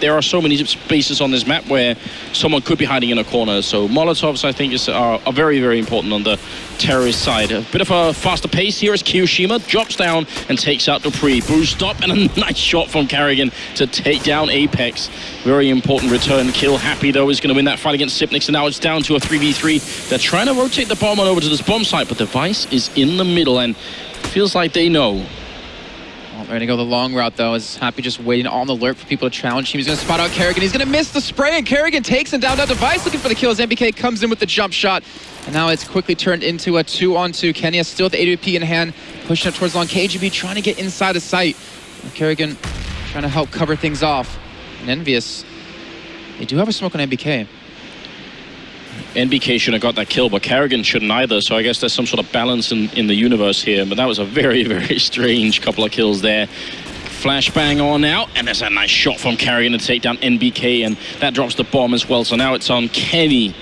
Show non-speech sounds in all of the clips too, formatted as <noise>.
there are so many spaces on this map where someone could be hiding in a corner. So Molotovs, I think, is, are, are very, very important on the terrorist side. A bit of a faster pace here as kioShiMa drops down and takes out dupreeh. Boost up and a <laughs> nice shot from Karrigan to take down Apex. Very important return kill. Happy, though, is going to win that fight against Xyp9x, and now it's down to a 3v3. They're trying to rotate the bomb on over to this bomb site, but the Device is in the middle, and feels like they know well, they're gonna go the long route though. Is Happy just waiting on the alert for people to challenge him. He's gonna spot out Karrigan. He's gonna miss the spray, and Karrigan takes him down. That device looking for the kill as NBK comes in with the jump shot. And now it's quickly turned into a two-on-two. 2. Kenny has still the AWP in hand, pushing up towards long. KGB trying to get inside of sight. And Karrigan trying to help cover things off. And Envious, they do have a smoke on NBK. NBK shouldn't have got that kill, but Karrigan shouldn't either. So I guess there's some sort of balance in, in the universe here. But that was a very, <laughs> very strange couple of kills there. Flashbang on now, and there's a nice shot from Karrigan to take down NBK, and that drops the bomb as well. So now it's on Kenny.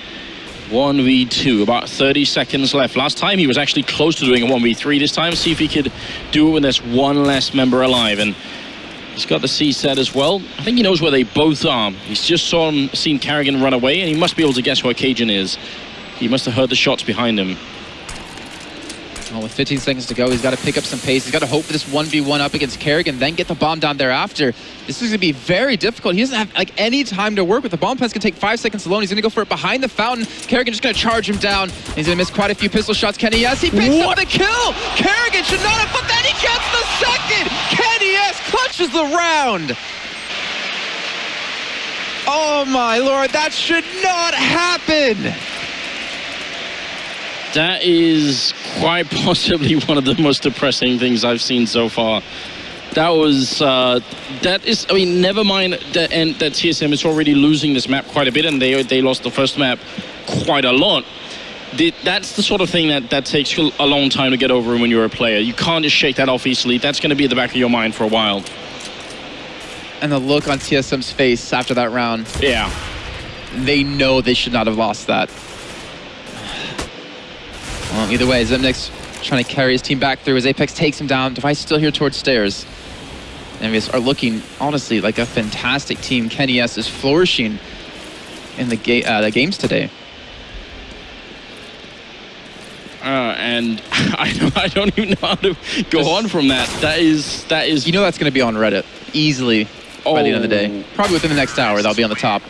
1v2, about 30 seconds left. Last time he was actually close to doing a 1v3. This time, see if he could do it when there's one less member alive. And He's got the C set as well. I think he knows where they both are. He's just saw him, seen Karrigan run away, and he must be able to guess where Cajun is. He must have heard the shots behind him. Well, with 15 seconds to go, he's got to pick up some pace. He's got to hope for this 1v1 up against Karrigan, then get the bomb down thereafter. This is going to be very difficult. He doesn't have like any time to work with. The bomb plant's can take five seconds alone. He's going to go for it behind the fountain. Karrigan just going to charge him down. He's going to miss quite a few pistol shots. Kenny S, he picks what? up the kill. Karrigan should not have, but then he gets the second. Kenny S, clutches the round. Oh my lord, that should not happen. That is quite <laughs> possibly one of the most depressing things I've seen so far. That was, uh, that is, I mean, never mind that, and that TSM is already losing this map quite a bit, and they, they lost the first map quite a lot. That's the sort of thing that, that takes a long time to get over when you're a player. You can't just shake that off easily. That's going to be at the back of your mind for a while. And the look on TSM's face after that round. Yeah. They know they should not have lost that. Well, either way, Xyp9x trying to carry his team back through as Apex takes him down. Device still here towards stairs. Envious are looking, honestly, like a fantastic team. Kenny S is flourishing in the, ga uh, the games today. Uh, and <laughs> I don't, I don't even know how to go on from that. That is that is. You know that's going to be on Reddit easily oh. by the end of the day. Oh. Probably within the next hour, that'll be on the top.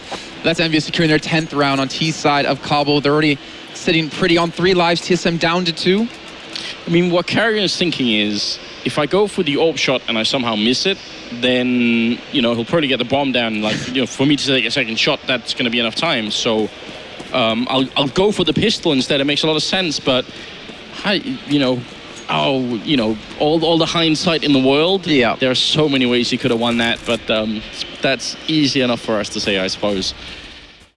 That's Envious securing their 10th round on T side of Cobble. They're already sitting pretty on three lives, TSM down to two. I mean, what Karrigan is thinking is, if I go for the AWP shot and I somehow miss it, then, you know, he'll probably get the bomb down. Like, you know, for me to take a second shot, that's going to be enough time. So um, I'll, I'll go for the pistol instead. It makes a lot of sense, but, I, you know, oh, you know, all, all the hindsight in the world. Yeah. There are so many ways he could have won that, but um, that's easy enough for us to say, I suppose.